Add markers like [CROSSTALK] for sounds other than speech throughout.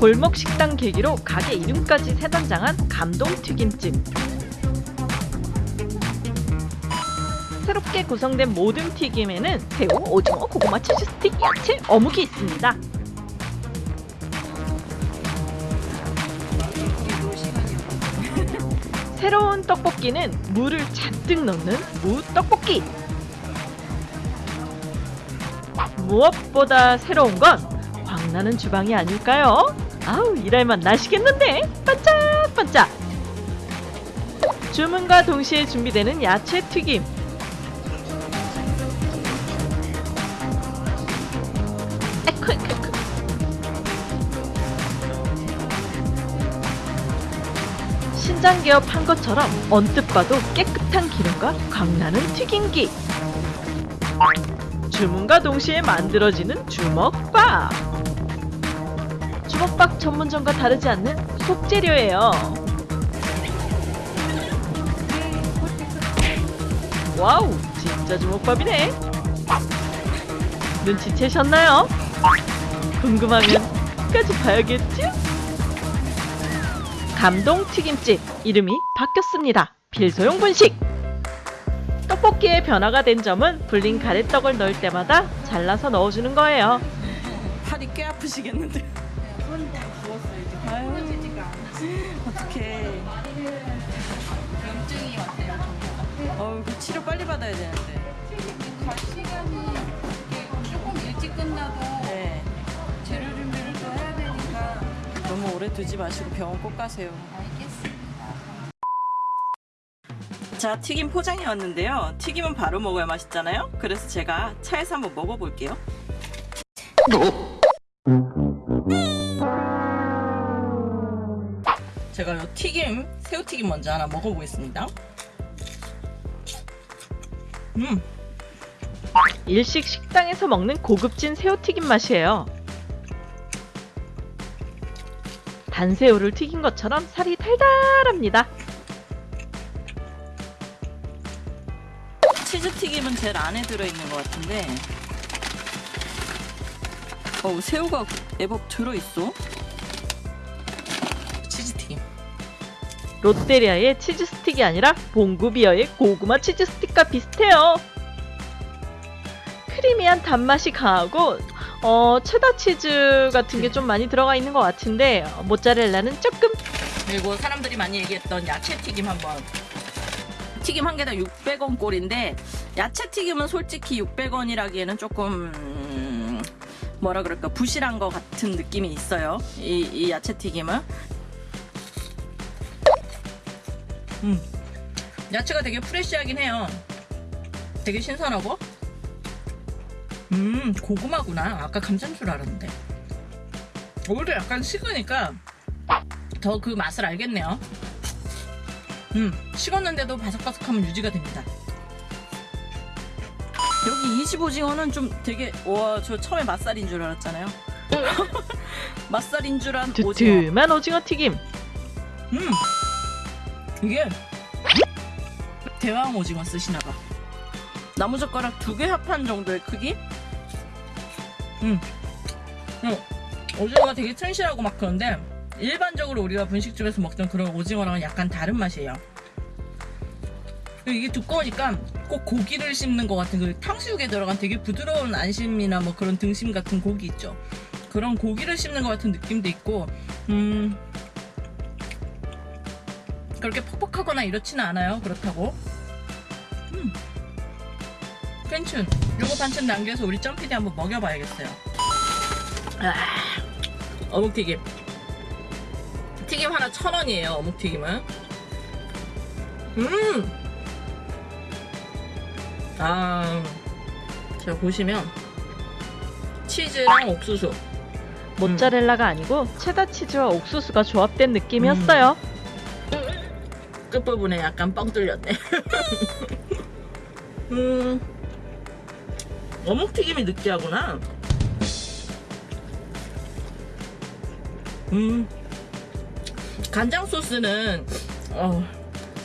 골목 식당 계기로 가게 이름까지 새단장한 감동 튀김집. 새롭게 구성된 모든 튀김에는 새우, 오징어, 고구마, 치즈 스틱, 야채, 어묵이 있습니다. [LAUGHS] 새로운 떡볶이는 물을 잔뜩 넣는 무 떡볶이. 무엇보다 새로운 건 광나는 주방이 아닐까요? 아우 일할만 나시겠는데 반짝반짝. 주문과 동시에 준비되는 야채 튀김. 에쿠. 신장 개업한 것처럼 언뜻 봐도 깨끗한 기름과 광나는 튀김기. 주문과 동시에 만들어지는 주먹밥. 주먹밥 전문점과 다르지 않는 속재료예요. 와우, 진짜 주먹밥이네. 눈치채셨나요? 궁금하면 끝까지 봐야겠죠? 감동 튀김집 이름이 바뀌었습니다. 필소용 분식. 떡볶이의 변화가 된 점은 불린 가래떡을 넣을 때마다 잘라서 넣어주는 거예요. [LAUGHS] 팔이 꽤 아프시겠는데. 부었어요. 이제 않아. 어떡해. 염증이 왔대요. 어우, 그 치료 빨리 받아야 되는데. 갈 시간이 조금 일찍 끝나도 네. 재료 준비를 또 해야 되니까 너무 오래 두지 마시고 병원 꼭 가세요. 알겠습니다. 자, 튀김 포장이 왔는데요. 튀김은 바로 먹어야 맛있잖아요. 그래서 제가 차에서 한번 먹어볼게요. 제가 요 튀김, 새우튀김 먼저 하나 먹어보겠습니다. 음, 일식 식당에서 먹는 고급진 새우튀김 맛이에요. 단새우를 튀긴 것처럼 살이 달달합니다. 치즈튀김은 제일 안에 들어있는 것 같은데 어우 새우가 애법 들어있어 롯데리아의 치즈 스틱이 아니라 봉구비어의 고구마 치즈 스틱과 비슷해요. 크리미한 단맛이 강하고 어, 체다 치즈 같은 게 좀 많이 들어가 있는 것 같은데 어, 모짜렐라는 조금 그리고 사람들이 많이 얘기했던 야채 튀김 한번. 튀김 한 개당 600원 꼴인데 야채 튀김은 솔직히 600원이라기에는 조금 음, 뭐라 그럴까 부실한 것 같은 느낌이 있어요. 이, 이 야채 튀김은 음. 야채가 되게 프레쉬하긴 해요. 되게 신선하고. 음 고구마구나. 아까 감자인 줄 알았는데. 오히려 약간 식으니까 더 그 맛을 알겠네요. 음 식었는데도 바삭바삭함은 유지가 됩니다. 여기 25징어는 좀 되게 와 저 처음에 맛살인 줄 알았잖아요. [LAUGHS] 맛살인 줄한 오징어. 두툼한 오징어 튀김. 음 이게 대왕 오징어 쓰시나봐. 나무젓가락 두 개 합한 정도의 크기? 음. 어, 오징어가 되게 튼실하고 막 그런데 일반적으로 우리가 분식집에서 먹던 그런 오징어랑은 약간 다른 맛이에요. 이게 두꺼우니까 꼭 고기를 씹는 것 같은 그 탕수육에 들어간 되게 부드러운 안심이나 뭐 그런 등심 같은 고기 있죠? 그런 고기를 씹는 것 같은 느낌도 있고 음 그렇게 퍽퍽하거나 이렇지는 않아요. 그렇다고. 음. 괜춘. 요거 반찬 남겨서 우리 점피디 한번 먹여봐야겠어요. 아, 어묵튀김. 튀김 하나 천 원이에요. 어묵튀김은. 음. 아, 자 보시면 치즈랑 옥수수. 모짜렐라가 아니고 체다 치즈와 옥수수가 조합된 느낌이었어요. 끝부분에 약간 뻥 뚫렸네. [LAUGHS] 음, 어묵튀김이 느끼하구나. 음, 간장 소스는 어,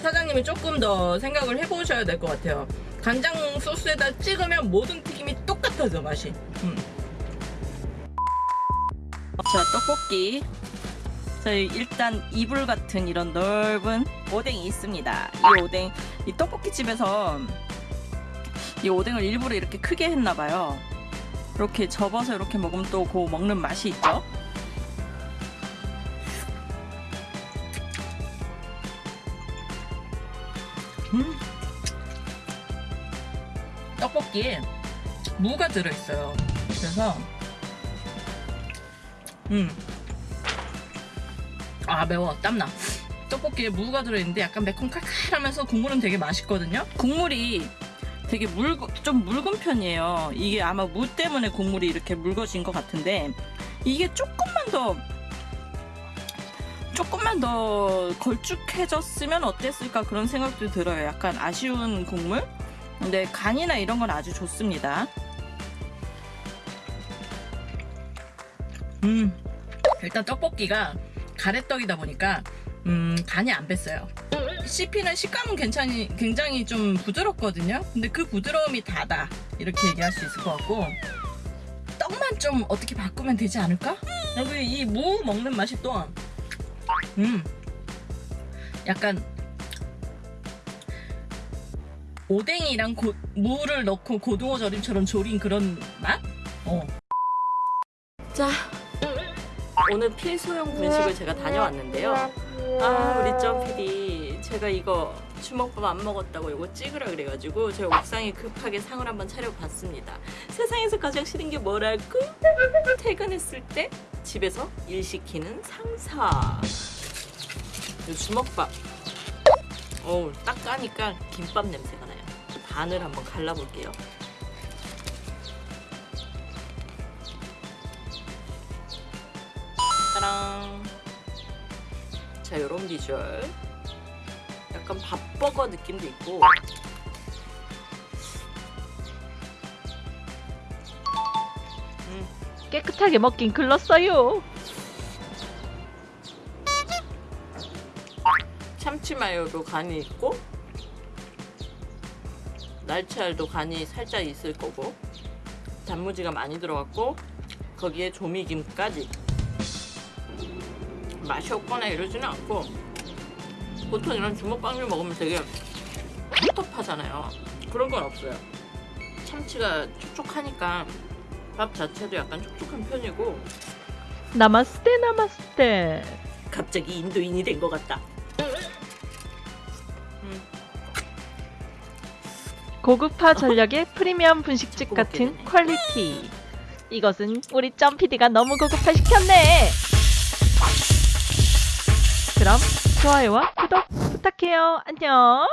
사장님이 조금 더 생각을 해보셔야 될 것 같아요. 간장 소스에다 찍으면 모든 튀김이 똑같아져 맛이. 음. 자 떡볶이 저희 일단 이불 같은 이런 넓은 오뎅이 있습니다. 이 오뎅, 이 떡볶이 집에서 이 오뎅을 일부러 이렇게 크게 했나봐요. 이렇게 접어서 이렇게 먹으면 또 그 먹는 맛이 있죠. 음. 떡볶이에 무가 들어있어요. 그래서 음. 아 매워 땀나. 떡볶이에 무가 들어있는데 약간 매콤 칼칼하면서 국물은 되게 맛있거든요. 국물이 되게 묽, 좀 묽은 편이에요. 이게 아마 무 때문에 국물이 이렇게 묽어진 것 같은데 이게 조금만 더 조금만 더 걸쭉해졌으면 어땠을까 그런 생각도 들어요. 약간 아쉬운 국물. 근데 간이나 이런 건 아주 좋습니다. 음, 일단 떡볶이가 가래떡이다 보니까 음, 간이 안 뱄어요. 씹히는 식감은 괜찮이, 굉장히 좀 부드럽거든요. 근데 그 부드러움이 다다 이렇게 얘기할 수 있을 것 같고 떡만 좀 어떻게 바꾸면 되지 않을까? 그리고 이무 먹는 맛이 또 음, 약간 오뎅이랑 고, 무를 넣고 고등어 절임처럼 조린 그런 맛? 어. 자, 오늘 필소형 분식을 제가 다녀왔는데요. 아, 우리 점 PD. 제가 이거 주먹밥 안 먹었다고 이거 찍으라 그래가지고 제가 옥상에 급하게 상을 한번 차려봤습니다. 세상에서 가장 싫은 게 뭐랄까? 퇴근했을 때 집에서 일 시키는 상사. 이 주먹밥. 어우, 딱 까니까 김밥 냄새가 나요. 반을 한번 갈라볼게요. 자, 요런 비주얼. 약간 밥버거 느낌도 있고. 음, 깨끗하게 먹긴 글렀어요. 참치 마요도 간이 있고, 날치알도 간이 살짝 있을 거고, 단무지가 많이 들어갔고, 거기에 조미김까지. 맛이 없거나 이러지는 않고, 보통 이런 주먹빵을 먹으면 되게 텁텁하잖아요. 그런 건 없어요. 참치가 촉촉하니까 밥 자체도 약간 촉촉한 편이고, नमस्ते नमस्ते. 갑자기 인도인이 된 것 같다. 음, 고급화 전략의 프리미엄 분식집 같은. quality. 이것은 우리 점 PD가 너무 고급화 시켰네. 그럼 좋아요와 구독 부탁해요. 안녕.